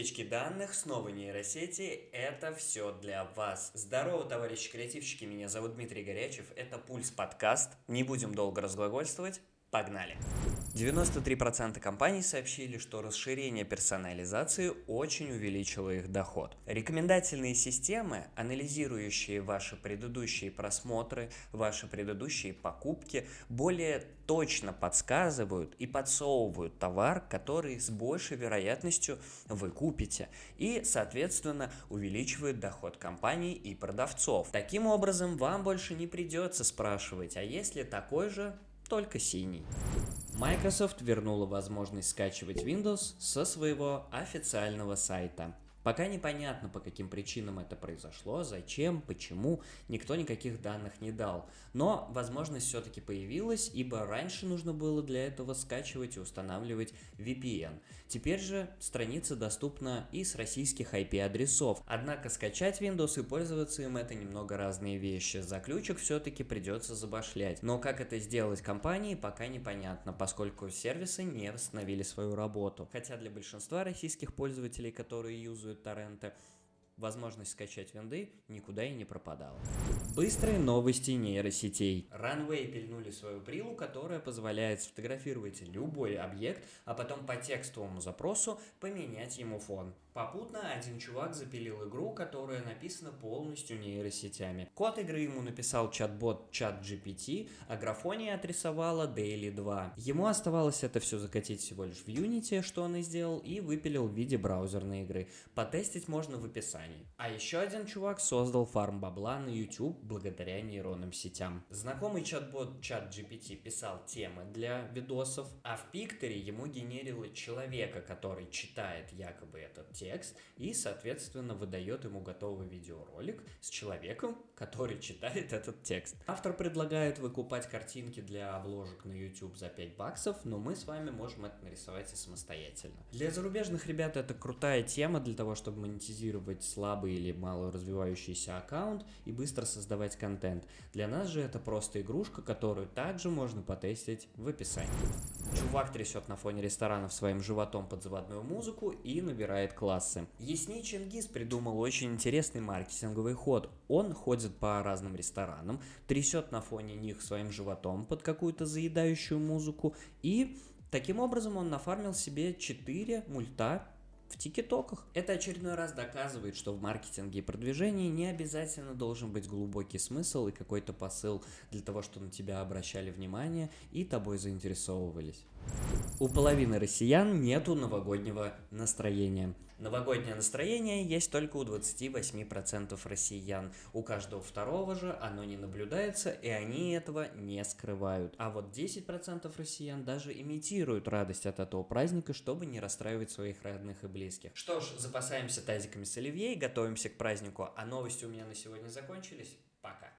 утечки данных, снова нейросети, это все для вас. Здорово, товарищи креативщики, меня зовут Дмитрий Горячев, это Пульс подкаст, не будем долго разглагольствовать, погнали. 93% компаний сообщили, что расширение персонализации очень увеличило их доход. Рекомендательные системы, анализирующие ваши предыдущие просмотры, ваши предыдущие покупки, более точно подсказывают и подсовывают товар, который с большей вероятностью вы купите, и, соответственно, увеличивают доход компании и продавцов. Таким образом, вам больше не придется спрашивать, а есть ли такой же только синий. Microsoft вернула возможность скачивать Windows со своего официального сайта. Пока непонятно, по каким причинам это произошло, зачем, почему, никто никаких данных не дал. Но возможность все-таки появилась, ибо раньше нужно было для этого скачивать и устанавливать VPN. Теперь же страница доступна и с российских IP-адресов. Однако скачать Windows и пользоваться им это немного разные вещи. За ключик все-таки придется забашлять. Но как это сделать компании, пока непонятно, поскольку сервисы не восстановили свою работу. Хотя для большинства российских пользователей, которые юзают interesujący talent возможность скачать винды никуда и не пропадала. Быстрые новости нейросетей. Runway пильнули свою прилу, которая позволяет сфотографировать любой объект, а потом по текстовому запросу поменять ему фон. Попутно один чувак запилил игру, которая написана полностью нейросетями. Код игры ему написал чат-бот ChatGPT, а графония отрисовала Daily 2. Ему оставалось это все закатить всего лишь в Unity, что он и сделал, и выпилил в виде браузерной игры. Потестить можно в описании. А еще один чувак создал фарм бабла на YouTube благодаря нейронным сетям. Знакомый чат-бот ChatGPT писал темы для видосов, а в Пикторе ему генерило человека, который читает якобы этот текст и, соответственно, выдает ему готовый видеоролик с человеком, который читает этот текст. Автор предлагает выкупать картинки для обложек на YouTube за 5 баксов, но мы с вами можем это нарисовать и самостоятельно. Для зарубежных ребят это крутая тема для того, чтобы монетизировать слабый или мало развивающийся аккаунт и быстро создавать контент. Для нас же это просто игрушка, которую также можно потестить в описании. Чувак трясет на фоне ресторанов своим животом под заводную музыку и набирает классы. Ясни Чингис придумал очень интересный маркетинговый ход. Он ходит по разным ресторанам, трясет на фоне них своим животом под какую-то заедающую музыку и таким образом он нафармил себе 4 мульта в тикетоках. Это очередной раз доказывает, что в маркетинге и продвижении не обязательно должен быть глубокий смысл и какой-то посыл для того, чтобы на тебя обращали внимание и тобой заинтересовывались. У половины россиян нету новогоднего настроения. Новогоднее настроение есть только у 28% россиян. У каждого второго же оно не наблюдается, и они этого не скрывают. А вот 10% россиян даже имитируют радость от этого праздника, чтобы не расстраивать своих родных и близких. Что ж, запасаемся тазиками с оливье и готовимся к празднику. А новости у меня на сегодня закончились. Пока.